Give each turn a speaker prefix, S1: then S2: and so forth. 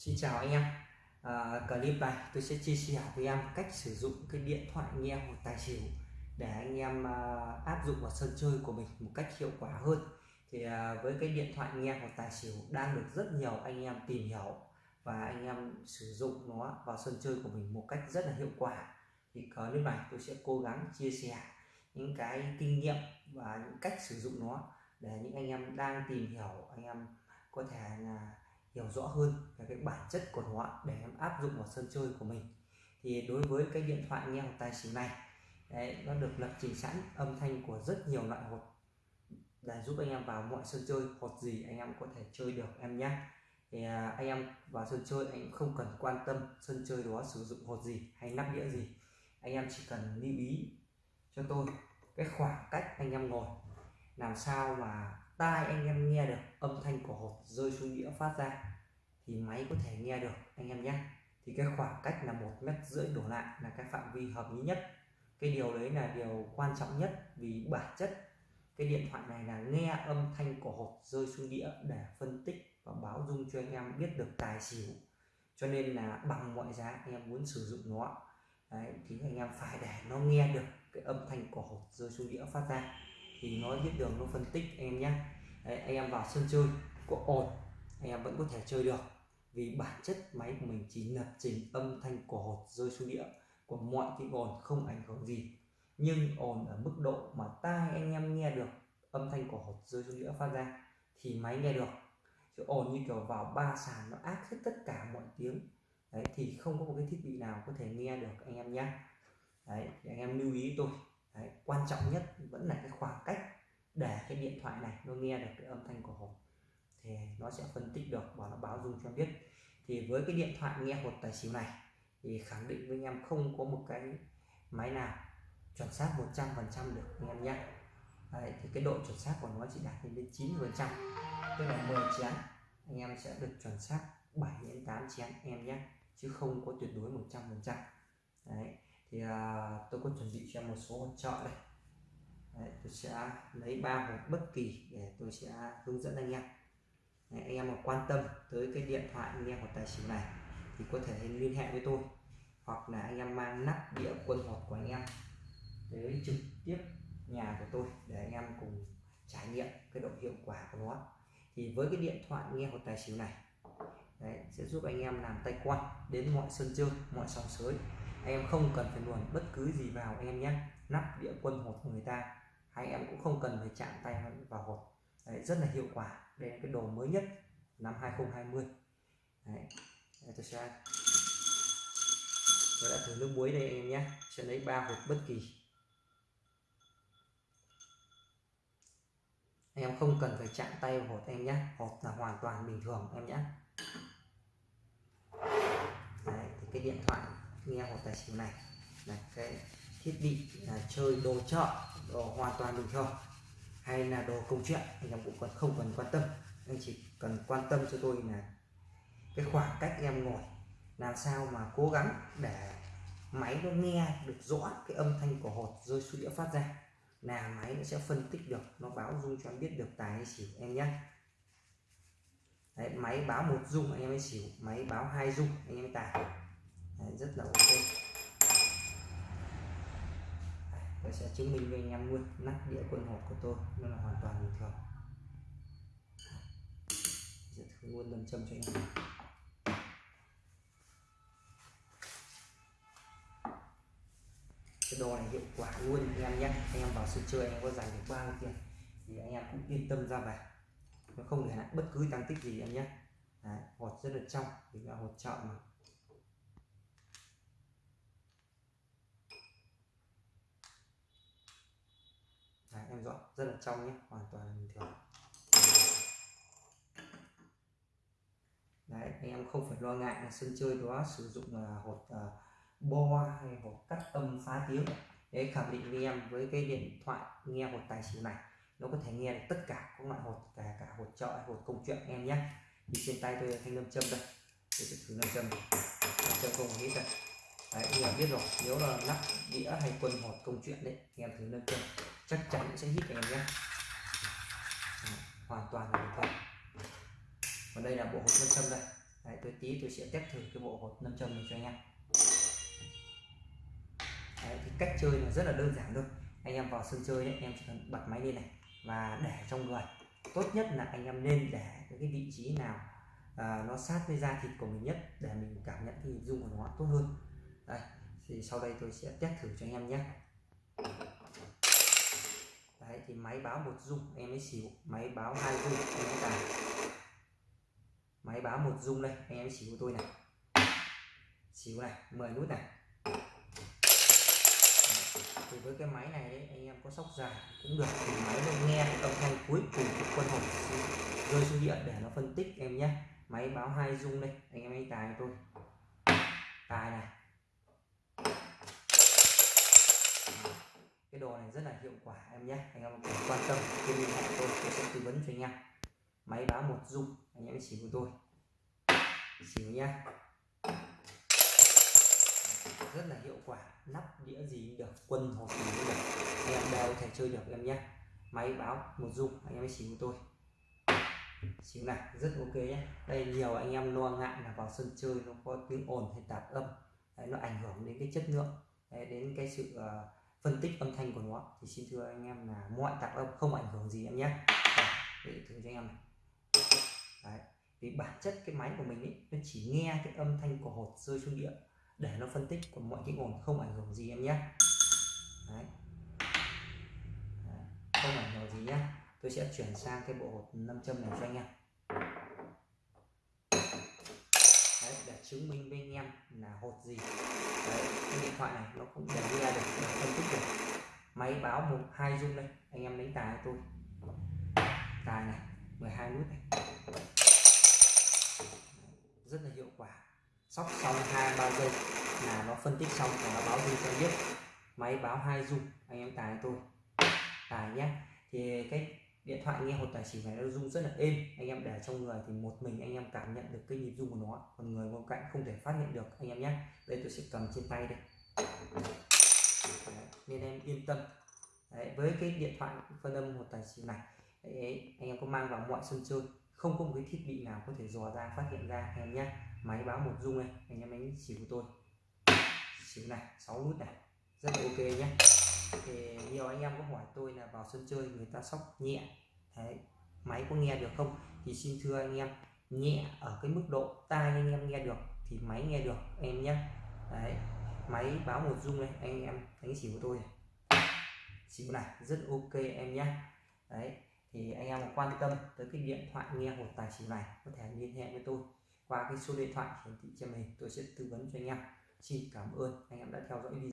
S1: Xin chào anh em. À, clip này tôi sẽ chia sẻ với em cách sử dụng cái điện thoại nghe một tài xỉu để anh em à, áp dụng vào sân chơi của mình một cách hiệu quả hơn. Thì à, với cái điện thoại nghe một tài xỉu đang được rất nhiều anh em tìm hiểu và anh em sử dụng nó vào sân chơi của mình một cách rất là hiệu quả thì clip này tôi sẽ cố gắng chia sẻ những cái kinh nghiệm và những cách sử dụng nó để những anh em đang tìm hiểu anh em có thể là hiểu rõ hơn về cái bản chất của nó để em áp dụng vào sân chơi của mình. Thì đối với cái điện thoại nghe hộp tài xỉu này đấy, nó được lập trình sẵn âm thanh của rất nhiều loại hột để giúp anh em vào mọi sân chơi hột gì anh em có thể chơi được em nhé. Thì à, anh em vào sân chơi anh không cần quan tâm sân chơi đó sử dụng hột gì hay nắp đĩa gì. Anh em chỉ cần lưu ý cho tôi cái khoảng cách anh em ngồi làm sao mà tai anh em nghe được âm thanh của hột rơi xuống đĩa phát ra thì máy có thể nghe được anh em nhé. Thì cái khoảng cách là một mét rưỡi đổ lại là cái phạm vi hợp lý nhất. Cái điều đấy là điều quan trọng nhất vì bản chất cái điện thoại này là nghe âm thanh của hột rơi xuống đĩa để phân tích và báo dung cho anh em biết được tài xỉu. Cho nên là bằng mọi giá anh em muốn sử dụng nó. Đấy, thì anh em phải để nó nghe được cái âm thanh của hột rơi xuống đĩa phát ra thì nó biết đường nó phân tích anh em nhé Đấy, anh em vào sân chơi có ồn anh em vẫn có thể chơi được. Vì bản chất máy của mình chỉ lập trình âm thanh của hột rơi xuống đĩa của mọi tiếng ồn không ảnh hưởng gì. Nhưng ồn ở mức độ mà tai anh em nghe được âm thanh của hột rơi xuống đĩa phát ra thì máy nghe được. Chứ ồn như kiểu vào ba sàn nó áp hết tất cả mọi tiếng. Đấy thì không có một cái thiết bị nào có thể nghe được anh em nhé đấy thì anh em lưu ý tôi đấy, quan trọng nhất vẫn là cái khoảng cách để cái điện thoại này nó nghe được cái âm thanh của hột thì nó sẽ phân tích được và nó báo dung cho em biết. Thì với cái điện thoại nghe hột tài xỉu này thì khẳng định với anh em không có một cái máy nào chuẩn xác 100% được anh em nhé. Đấy, thì cái độ chuẩn xác của nó chỉ đạt đến 9 phần trăm tức là 10 chén. Anh em sẽ được chuẩn xác 7 đến 8 chén em nhé chứ không có tuyệt đối 100 phần trăm. Đấy thì à, tôi có chuẩn bị cho một số hỗ trợ đây. Đấy, tôi sẽ lấy ba hộp bất kỳ để tôi sẽ hướng dẫn anh em. Đấy, anh em mà quan tâm tới cái điện thoại nghe của tài xỉu này thì có thể liên hệ với tôi. Hoặc là anh em mang nắp đĩa quân hột của anh em tới trực tiếp nhà của tôi để anh em cùng trải nghiệm cái độ hiệu quả của nó. Thì với cái điện thoại nghe hột tài xỉu này Đấy, sẽ giúp anh em làm tay quan đến mọi sân chơi mọi sòng sới em không cần phải luồn bất cứ gì vào anh em nhé. Nắp đĩa quân hột của người ta. Hay em cũng không cần phải chạm tay vào hột. Đấy, rất là hiệu quả. Đây là cái đồ mới nhất năm 2020 Đấy, Đấy tôi sẽ tôi đã thử nước muối đây anh em nhé. Sẽ lấy ba hột bất kỳ. Anh em không cần phải chạm tay vào hột em nhé. Hột là hoàn toàn bình thường em nhé. Đấy, thì cái điện thoại nghe hột tài xỉu này. Là cái thiết bị là chơi đồ chợ đồ hoàn toàn bình thường. Hay là đồ công chuyện anh em cũng còn không cần quan tâm. Anh chỉ cần quan tâm cho tôi là cái khoảng cách em ngồi làm sao mà cố gắng để máy nó nghe được rõ cái âm thanh của hột rơi xuống đĩa phát ra là máy nó sẽ phân tích được nó báo dung cho em biết được tài hay xỉu em nhé. Đấy, máy báo một dung anh em mới xỉu. Máy báo hai dung anh em tài Đấy, rất là ok tôi sẽ chứng minh với anh em luôn nắp đĩa quân hộp của tôi nó là hoàn toàn bình thường. Sẽ thử luôn lâm châm cho anh em. Cái đồ này hiệu quả luôn anh em nhé. Anh em vào sân chơi anh em có giành được bao nhiêu tiền thì anh em cũng yên tâm ra về nó không để lại bất cứ tăng tích gì em nhé. Đấy, hột rất là trong vì là hột chợ mà Đấy, em dọn rất là trong nhé hoàn toàn bình thường. Đấy, anh em không phải lo ngại là sân chơi đó sử dụng là hột uh, bo hay hột cắt âm phá tiếng. Để khẳng định với em với cái điện thoại nghe hột tài xỉu này nó có thể nghe được tất cả các loại hột cả cả hột trợ hột công chuyện em nhé. Thì trên tay tôi thanh lâm châm đây. Tôi sẽ thử lâm châm. Lâm châm không hít đây. Đấy anh em biết rồi nếu là nắp đĩa hay quân hột công chuyện đấy anh em thử lâm châm chắc chắn sẽ hít anh em nhé. Hoàn toàn là thật. Còn đây là bộ hộp lâm châm đây. Đấy, tôi tí tôi sẽ test thử cái bộ hột nam châm này cho anh em. Đấy, thì cách chơi là rất là đơn giản thôi. Anh em vào sân chơi đấy anh em chỉ cần bật máy lên này và để trong người. Tốt nhất là anh em nên để cái vị trí nào à, nó sát với da thịt của mình nhất để mình cảm nhận cái hình dung của nó tốt hơn. Đây thì sau đây tôi sẽ test thử cho anh em nhé đấy thì máy báo một dung em ấy xỉu máy báo hai dung em ấy tài máy báo một dung đây anh em xỉu tôi này. Xỉu này 10 nút này. Thì với cái máy này đấy, anh em có sóc dài cũng được. Thì máy nó nghe âm thanh cuối cùng của quân hồn rơi xuống điện để nó phân tích em nhé. Máy báo hai dung đây anh em ấy tài tôi. Tài này. Rất là hiệu quả em nhé. Anh em quan tâm thì liên hệ tôi tôi sẽ tư vấn cho anh em. Máy báo một dung anh em chỉ của tôi. Chỉ nhá. Rất là hiệu quả nắp đĩa gì được quân hộp gì cũng được. Anh em đều có thể chơi được em nhé. Máy báo một dung anh em chỉ của tôi. Xíu này rất ok nhé. Đây nhiều anh em lo ngại là vào sân chơi nó có tiếng ồn hay tạp âm. Đấy, nó ảnh hưởng đến cái chất lượng đấy, đến cái sự uh, phân tích âm thanh của nó. Thì xin thưa anh em là mọi tạp âm không ảnh hưởng gì em nhé. Để thử cho anh em này. Đấy, vì bản chất cái máy của mình ấy, nó chỉ nghe cái âm thanh của hột rơi xuống địa để nó phân tích còn mọi tiếng ồn không ảnh hưởng gì em nhé. Đấy. Đấy. không ảnh hưởng gì nhé. Tôi sẽ chuyển sang cái bộ hột 5 châm này cho anh em Đấy, để chứng minh với anh em là hột gì. Đấy, cái điện thoại này nó cũng để nghe được để phân tích được. Máy báo một hai dung đây anh em đánh tài tôi. Tài này 12 nút này. Rất là hiệu quả. Sóc xong hai ba giây là nó phân tích xong và nó báo dung cho biết. Máy báo hai dung anh em tài tôi. Tài nhé. Thì cái điện thoại nghe hột tài xỉu này nó rung rất là êm. Anh em để trong người thì một mình anh em cảm nhận được cái nhịp rung của nó. Còn người bên cạnh không thể phát hiện được anh em nhé. Đây tôi sẽ cầm trên tay đây. Đấy, nên em yên tâm. Đấy, với cái điện thoại phân âm hột tài xỉu này Đấy, anh em có mang vào mọi sân chơi không có một cái thiết bị nào có thể dò ra phát hiện ra anh em nhé. Máy báo một rung này anh em đánh xỉu của tôi. Xỉu này 6 nút này rất là ok nhé. Thì nhiều anh em có hỏi tôi là vào sân chơi người ta sóc nhẹ. Đấy, máy có nghe được không? Thì xin thưa anh em nhẹ ở cái mức độ tai anh em nghe được thì máy nghe được em nhé. Đấy, máy báo một rung này anh em đánh xỉu của tôi này. xỉu này rất ok em nhé. Đấy, thì anh em quan tâm tới cái điện thoại nghe hột tài xỉu này có thể liên hệ với tôi qua cái số điện thoại hiển thị trên mình tôi sẽ tư vấn cho anh em. Xin cảm ơn anh em đã theo dõi video.